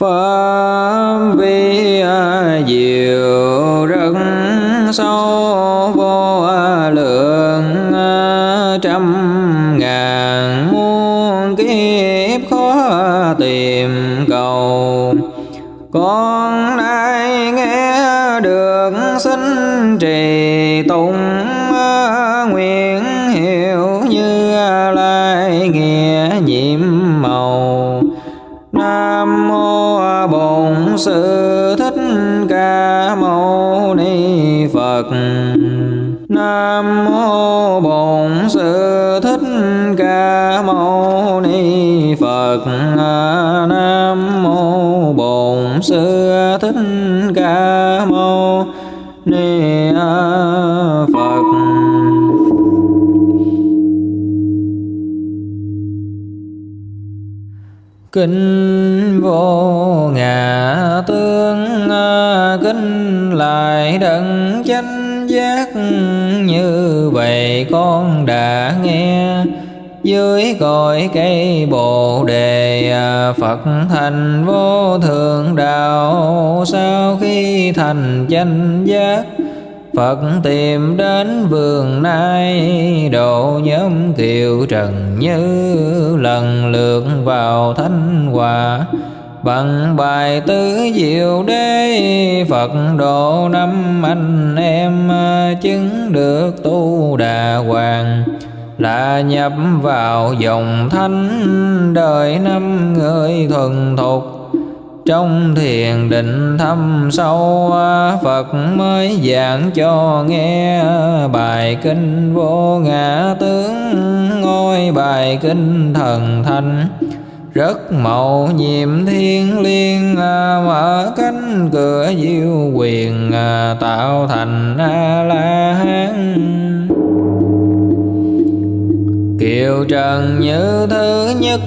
Pháp vi diệu rất sâu vô lượng, trăm ngàn muôn kiếp khó tìm cầu. Con nay nghe được xin trì tụng, nguyện hiểu như lai nghĩa nhiệm màu. Nam mô sự sư thích ca mâu ni phật. Nam mô bổn sư. Kinh vô ngã, tướng à, Kinh lại đấng chánh giác. Như vậy con đã nghe, dưới cội cây bồ đề à, Phật thành vô thượng đạo. Sau khi thành chánh giác Phật tìm đến vườn nai độ nhóm kiều trần như lần lượt vào thanh hòa. Bằng bài tứ diệu đế, Phật độ năm anh em, chứng được tu đà hoàng. Là nhập vào dòng thánh, đời năm người thuần thục trong thiền định thâm sâu à, Phật mới giảng cho nghe bài kinh vô ngã tướng. Ngôi bài kinh thần thanh, rất mầu nhiệm thiên liên à, mở cánh cửa diệu quyền à, tạo thành a la hán Kiều Trần Như thứ nhất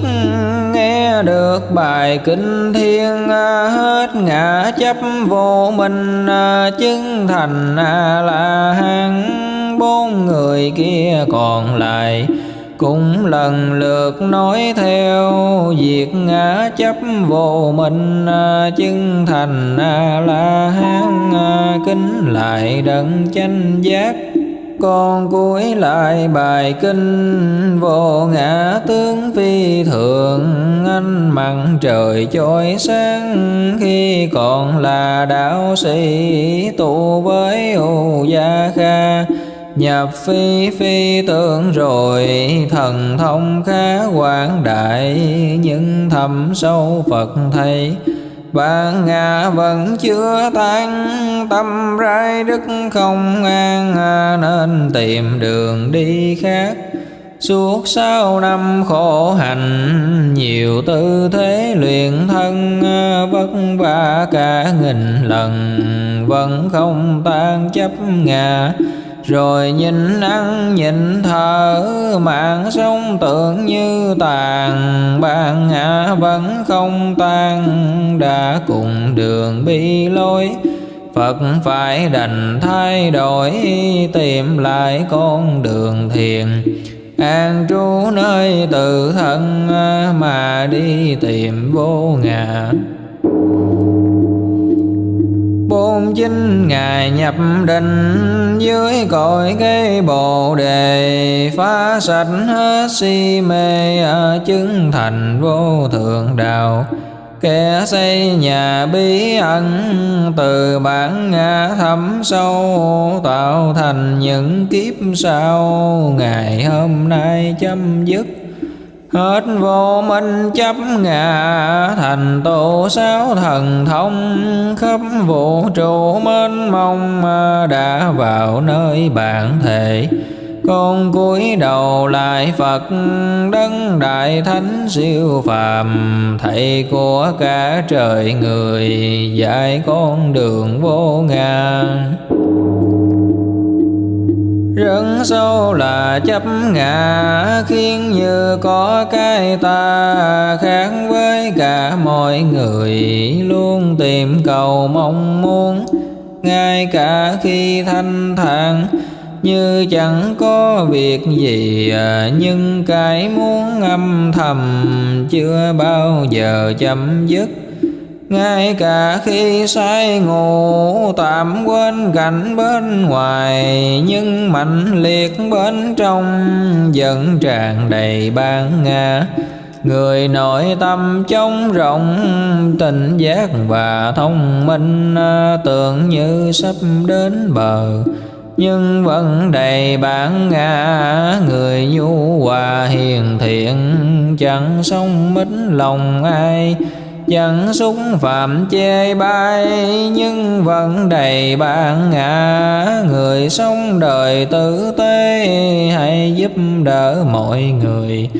nghe được bài kinh thiên à, hết ngã chấp vô minh à, chứng thành à, a la hán bốn người kia còn lại cũng lần lượt nói theo việc ngã chấp vô minh chứng thành a la hán kính lại đấng chánh giác con cuối lại bài kinh. Vô ngã tướng phi thường anh mặn trời chói sáng. Khi còn là đạo sĩ, tụ với ô gia kha, nhập phi phi tưởng rồi, thần thông khá quảng đại. Nhưng thầm sâu phật thầy bạn ngã vẫn chưa tan Tâm, rai đức không an à, Nên tìm đường đi khác. Suốt sau năm khổ hành Nhiều tư thế luyện thân à, Vất vả cả nghìn lần, Vẫn không tan chấp ngã rồi nhìn ăn, nhìn thở, mạng sống tưởng như tàn. Bạn ngã vẫn không tan, đã cùng đường bi lối. Phật phải đành thay đổi, tìm lại con đường thiền. An trú nơi tự thân, mà đi tìm vô ngã bốn chín ngày nhập định, dưới cội cây bồ đề, phá sạch hết si mê chứng thành vô thượng đạo. Kẻ xây nhà bí ẩn, từ bản ngã thấm sâu, tạo thành những kiếp sau. Ngày hôm nay chấm dứt. Hết vô minh chấp ngã, thành tổ sáu thần thông. Khắp vũ trụ mênh mông đã vào nơi bản thể. Con cúi đầu lại Phật, đấng đại thánh siêu phàm, thầy của cả trời người, dạy con đường vô ngàn rất sâu là chấp ngã, khiến như có cái ta khác với cả mọi người. Luôn tìm cầu mong muốn, ngay cả khi thanh thản. Như chẳng có việc gì, nhưng cái muốn âm thầm chưa bao giờ chấm dứt ngay cả khi say ngủ, tạm quên cảnh bên ngoài, nhưng mạnh liệt bên trong, vẫn tràn đầy ban ngã. Người nội tâm trống rộng tình giác và thông minh, tưởng như sắp đến bờ, nhưng vẫn đầy bản ngã. Người nhu hòa hiền thiện, chẳng sống mít lòng ai chẳng xúc phạm chê bai, nhưng vẫn đầy bản ngã. Người sống đời tử tế hãy giúp đỡ mọi người.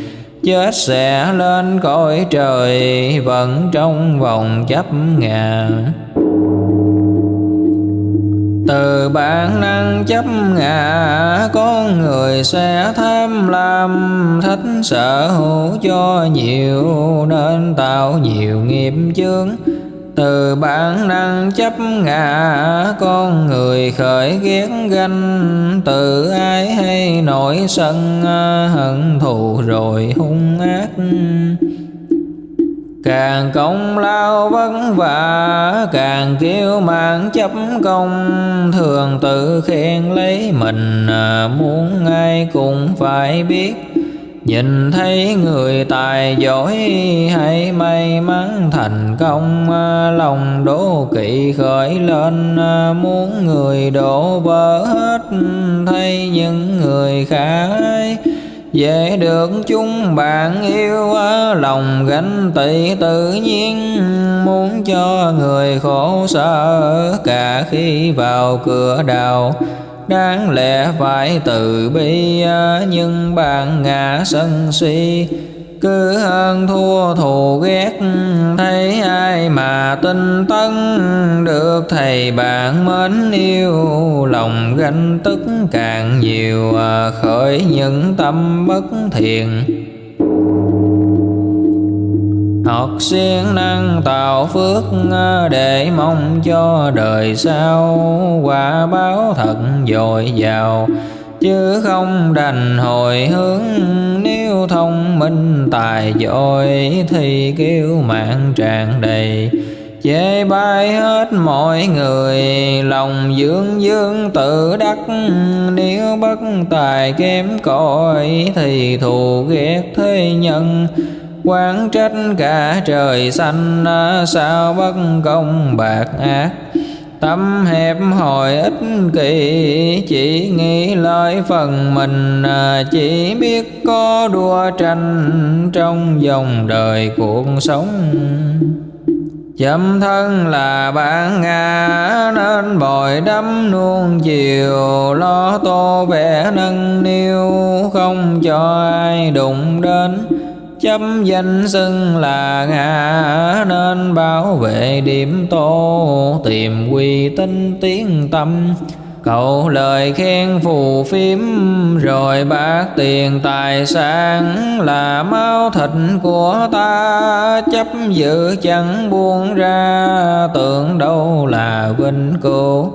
Chết sẽ lên cõi trời, vẫn trong vòng chấp ngàn từ bản năng chấp ngã con người sẽ tham lam. Thích sở hữu cho nhiều, nên tạo nhiều nghiệp chướng. Từ bản năng chấp ngã con người khởi ghét ganh. Từ ai hay nổi sân, hận thù rồi hung ác càng công lao vất vả, càng kêu mang chấp công. Thường tự khen lấy mình à, muốn ai cũng phải biết. Nhìn thấy người tài giỏi hay may mắn thành công. À, lòng đố kỵ khởi lên à, muốn người đổ vỡ hết. Thấy những người khác dễ được chung bạn yêu lòng gánh tị tự nhiên, muốn cho người khổ sở, cả khi vào cửa đào, đáng lẽ phải từ bi, nhưng bạn ngã sân si cứ hơn thua thù ghét, thấy ai mà tinh tấn, được thầy bạn mến yêu. Lòng ganh tức càng nhiều à, khởi những tâm bất thiện. Học siêng năng tạo phước à, để mong cho đời sau. Quả báo thật dồi dào, chứ không đành hồi hướng nếu thông minh, tài giỏi, thì kêu mạng tràn đầy. Chê bai hết mọi người, lòng dương dương tự đắc. Nếu bất tài kém cỏi, thì thù ghét thế nhân. Quán trách cả trời xanh à, sao bất công bạc ác? Tâm hẹp hồi ích kỷ chỉ nghĩ lời phần mình à, chỉ biết có đua tranh trong dòng đời cuộc sống. Chấm thân là bạn ngã nên bồi đắm nuông chiều lo tô vẽ nâng niu không cho ai đụng đến chấp danh xưng là ngã nên bảo vệ điểm tô tìm quy tinh tiếng tâm. Cầu lời khen phù phiếm, rồi bác tiền tài sản là máu thịt của ta. Chấp giữ chẳng buông ra, tưởng đâu là vinh cửu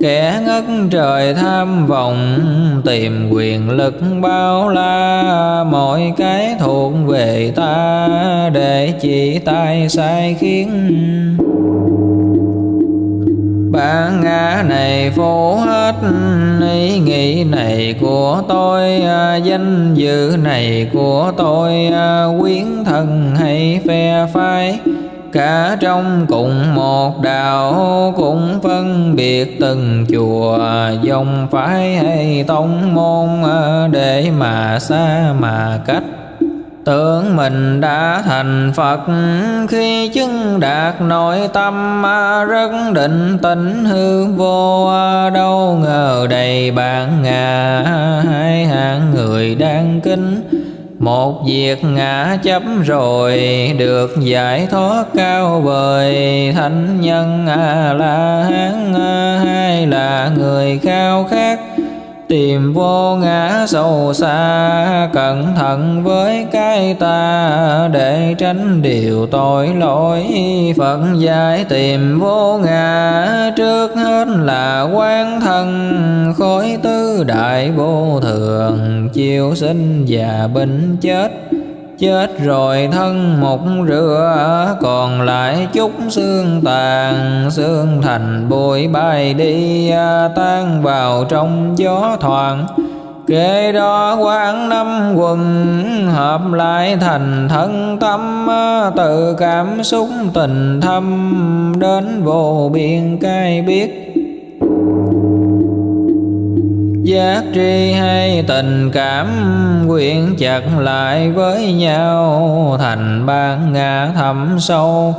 kẻ ngất trời tham vọng, tìm quyền lực bao la. Mọi cái thuộc về ta, để chỉ tay sai khiến. Bản ngã này phủ hết, ý nghĩ này của tôi à, danh dự này của tôi à, quyến thần hay phe phái cả trong cùng một đạo, cũng phân biệt từng chùa. Dòng phái hay tông môn à, để mà xa mà cách. Tưởng mình đã thành Phật, khi chứng đạt nội tâm à, rất định tĩnh hư vô. Đâu ngờ đầy bạn ngà, hai hạng người đang kinh một việc ngã chấp rồi, được giải thoát cao vời. Thánh nhân a la hán hay là người khao khát? Tìm vô ngã sâu xa, cẩn thận với cái ta. Để tránh điều tội lỗi, phật giải tìm vô ngã. Trước hết là quan thân, khối tứ đại vô thường, chiêu sinh và bệnh chết chết rồi thân một rửa, còn lại chút xương tàn, xương thành bụi bay đi, tan vào trong gió thoảng. Kế đó quán năm quần, hợp lại thành thân tâm Từ cảm xúc tình thâm đến vô biên cai biết Giác tri hay tình cảm quyện chặt lại với nhau, Thành ban ngã thẳm sâu.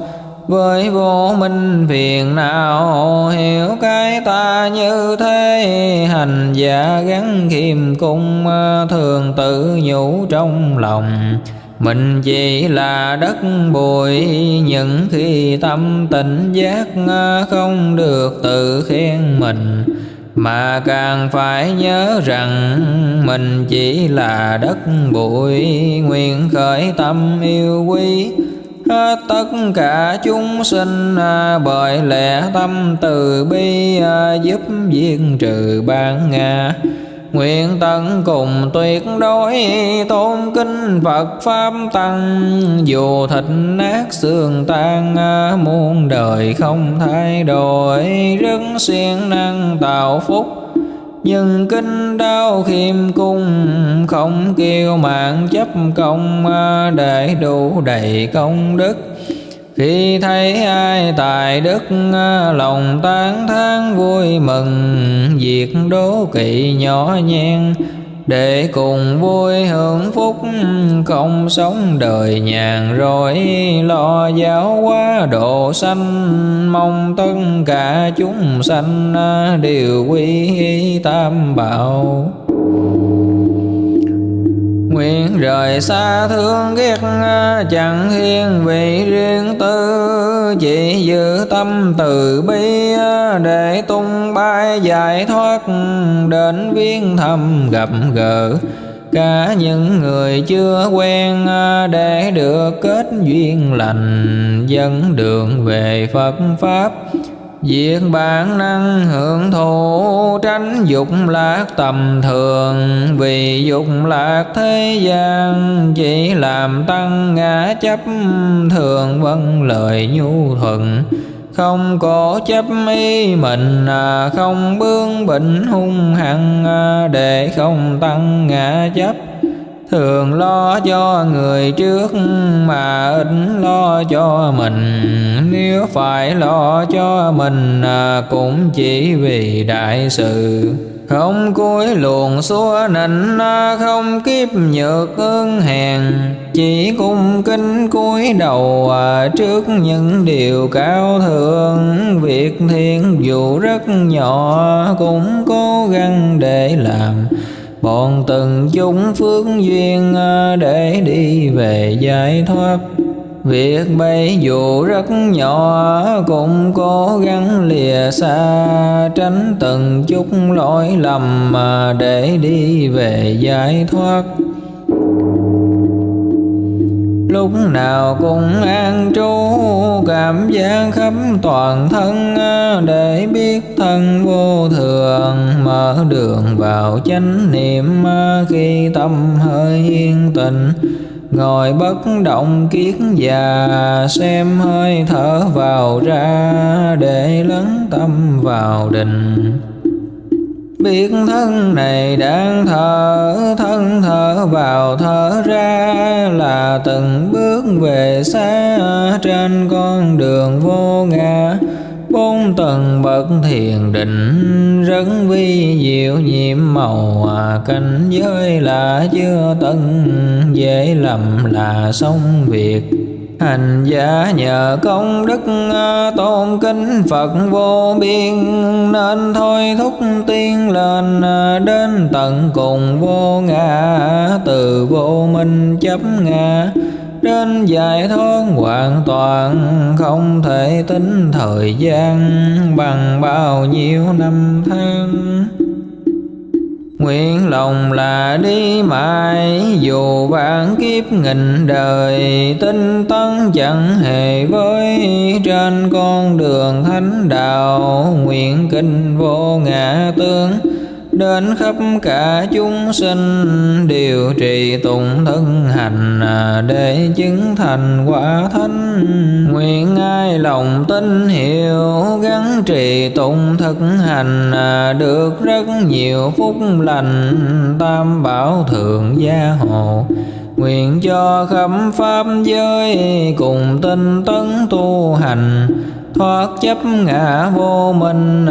Với vô minh phiền não, hiểu cái ta như thế. Hành giả gắn khiêm cung, thường tự nhủ trong lòng. Mình chỉ là đất bụi, những khi tâm tỉnh giác không được tự khen mình mà càng phải nhớ rằng mình chỉ là đất bụi, nguyện khởi tâm yêu quý. Hết tất cả chúng sinh à, bởi lẽ tâm từ bi à, giúp diệt trừ bản ngã. Nguyện tận cùng tuyệt đối, tôn kinh Phật Pháp Tăng. Dù thịt nát xương tan, muôn đời không thay đổi, Rất siêng năng tạo phúc. Nhưng kinh đau khiêm cung, không kêu mạng chấp công, để đủ đầy công đức khi thấy ai tài đức à, lòng tán thán vui mừng, việc đố kỵ nhỏ nhen. Để cùng vui hưởng phúc, không sống đời nhàn rỗi. Lo giáo hóa độ sanh, mong tất cả chúng sanh à, đều quy tam bảo. Nguyện rời xa thương ghét chẳng hiên vị riêng tư. Chỉ giữ tâm từ bi, để tung bay giải thoát. Đến viên thầm gặp gỡ, cả những người chưa quen, để được kết duyên lành. Dẫn đường về Phật pháp Việc bản năng hưởng thụ tránh dục lạc tầm thường. Vì dục lạc thế gian chỉ làm tăng ngã chấp Thường. Vâng lời nhu thuận không có chấp ý mình à, không bướng bệnh hung hăng à, để không tăng ngã chấp thường lo cho người trước mà ít lo cho mình. Nếu phải lo cho mình à, cũng chỉ vì đại sự. Không cúi luồn xua nịnh à, không kiếp nhược ơn hèn. Chỉ cung kính cúi đầu à, trước những điều cao thượng. Việc thiên dù rất nhỏ cũng cố gắng để làm bọn từng chúng phước duyên à, để đi về giải thoát. Việc bây dù rất nhỏ, cũng cố gắng lìa xa, Tránh từng chút lỗi lầm mà để đi về giải thoát lúc nào cũng an trú, cảm giác khắp toàn thân à, để biết thân vô thường, mở đường vào chánh niệm à, khi tâm hơi yên tĩnh. Ngồi bất động kiết già, xem hơi thở vào ra, để lắng tâm vào định. Biết thân này đang thở, thân thở vào thở ra là từng bước về xa. Trên con đường vô ngã bốn tầng bậc thiền định rất vi diệu nhiệm màu à, cảnh giới là chưa tận dễ lầm là xong việc hành giả nhờ công đức à, tôn kính Phật vô biên, nên thôi thúc tiên lên à, đến tận cùng vô ngã, từ vô minh chấp ngã. Đến giải thoát hoàn toàn không thể tính thời gian bằng bao nhiêu năm tháng. Nguyện lòng là đi mãi, Dù vạn kiếp nghìn đời, Tinh tấn chẳng hề với Trên con đường thánh đạo. Nguyện kinh vô ngã tướng đến khắp cả chúng sinh điều trì tụng thân hành à, để chứng thành quả thánh. Nguyện ai lòng tin hiểu gắn trì tụng thực hành à, được rất nhiều phúc lành. Tam bảo thượng gia hộ, nguyện cho khắp pháp giới cùng tinh tấn tu hành thoát chấp ngã vô minh,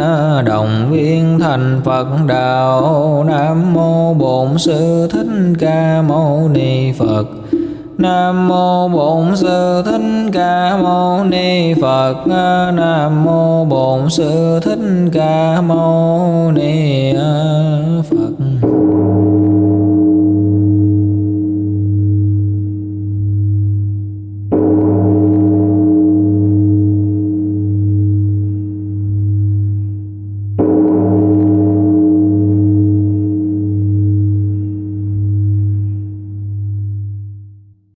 đồng viên thành phật đạo nam mô bổn sư thích ca mâu ni phật Nam mô Bổn Sư Thích Ca Mâu Ni Phật. Nam mô Bổn Sư Thích Ca Mâu Ni Phật.